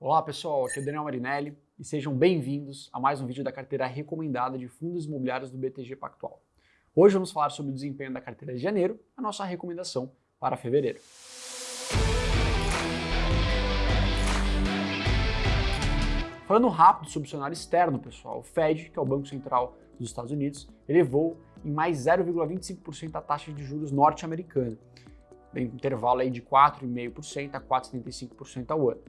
Olá pessoal, aqui é o Daniel Marinelli e sejam bem-vindos a mais um vídeo da carteira recomendada de fundos imobiliários do BTG Pactual. Hoje vamos falar sobre o desempenho da carteira de janeiro, a nossa recomendação para fevereiro. Falando rápido sobre o cenário externo, pessoal, o Fed, que é o Banco Central dos Estados Unidos, elevou em mais 0,25% a taxa de juros norte-americana, em intervalo aí de 4,5% a 4,75% ao ano.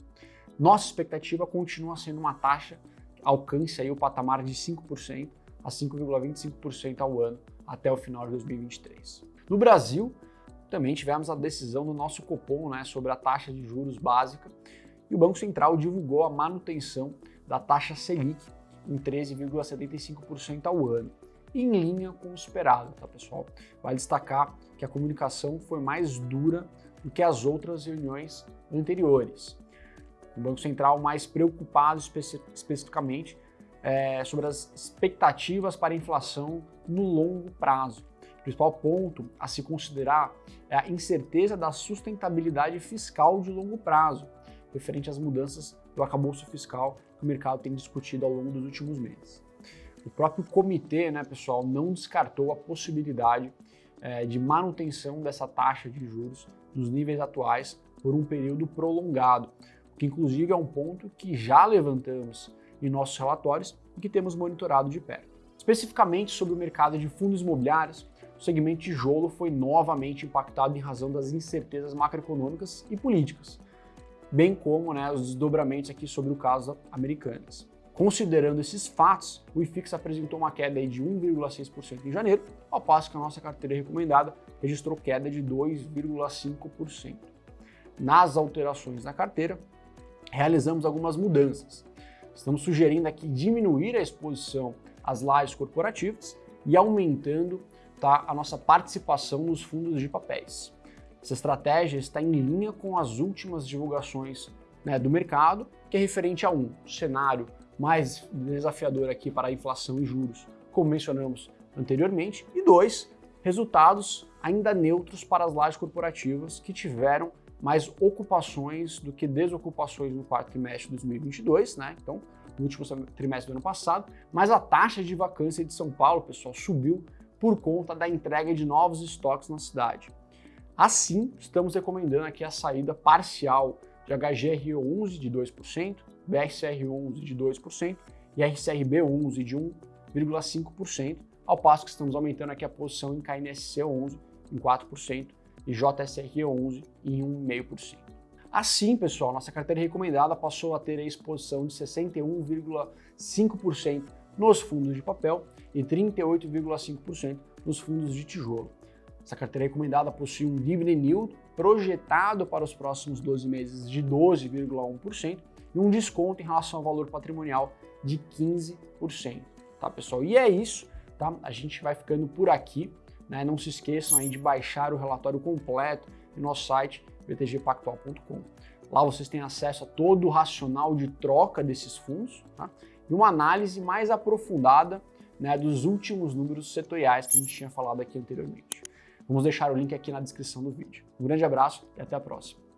Nossa expectativa continua sendo uma taxa que alcance aí o patamar de 5% a 5,25% ao ano até o final de 2023. No Brasil, também tivemos a decisão do nosso Copom né, sobre a taxa de juros básica e o Banco Central divulgou a manutenção da taxa Selic em 13,75% ao ano, em linha com o esperado, tá pessoal? Vale destacar que a comunicação foi mais dura do que as outras reuniões anteriores. O Banco Central mais preocupado especi especificamente é, sobre as expectativas para a inflação no longo prazo. O principal ponto a se considerar é a incerteza da sustentabilidade fiscal de longo prazo, referente às mudanças do arcabouço fiscal que o mercado tem discutido ao longo dos últimos meses. O próprio comitê, né, pessoal, não descartou a possibilidade é, de manutenção dessa taxa de juros nos níveis atuais por um período prolongado, que inclusive é um ponto que já levantamos em nossos relatórios e que temos monitorado de perto. Especificamente sobre o mercado de fundos imobiliários, o segmento tijolo foi novamente impactado em razão das incertezas macroeconômicas e políticas, bem como né, os desdobramentos aqui sobre o caso Americanas. Considerando esses fatos, o IFIX apresentou uma queda de 1,6% em janeiro, ao passo que a nossa carteira recomendada registrou queda de 2,5%. Nas alterações na carteira, realizamos algumas mudanças. Estamos sugerindo aqui diminuir a exposição às lajes corporativas e aumentando tá, a nossa participação nos fundos de papéis. Essa estratégia está em linha com as últimas divulgações né, do mercado, que é referente a um cenário mais desafiador aqui para a inflação e juros, como mencionamos anteriormente, e dois, resultados ainda neutros para as lajes corporativas que tiveram mais ocupações do que desocupações no quarto trimestre de 2022, né? Então, no último trimestre do ano passado, mas a taxa de vacância de São Paulo, pessoal, subiu por conta da entrega de novos estoques na cidade. Assim, estamos recomendando aqui a saída parcial de HGR11 de 2%, BRCR11 de 2% e RCRB11 de 1,5%, ao passo que estamos aumentando aqui a posição em KNSC11 em 4% e JSR11 em 1,5%. Assim, pessoal, nossa carteira recomendada passou a ter a exposição de 61,5% nos fundos de papel e 38,5% nos fundos de tijolo. Essa carteira recomendada possui um dividend yield projetado para os próximos 12 meses de 12,1% e um desconto em relação ao valor patrimonial de 15%, tá pessoal? E é isso, tá? A gente vai ficando por aqui. Né? Não se esqueçam aí de baixar o relatório completo no nosso site btgpactual.com. Lá vocês têm acesso a todo o racional de troca desses fundos tá? e uma análise mais aprofundada né, dos últimos números setoriais que a gente tinha falado aqui anteriormente. Vamos deixar o link aqui na descrição do vídeo. Um grande abraço e até a próxima.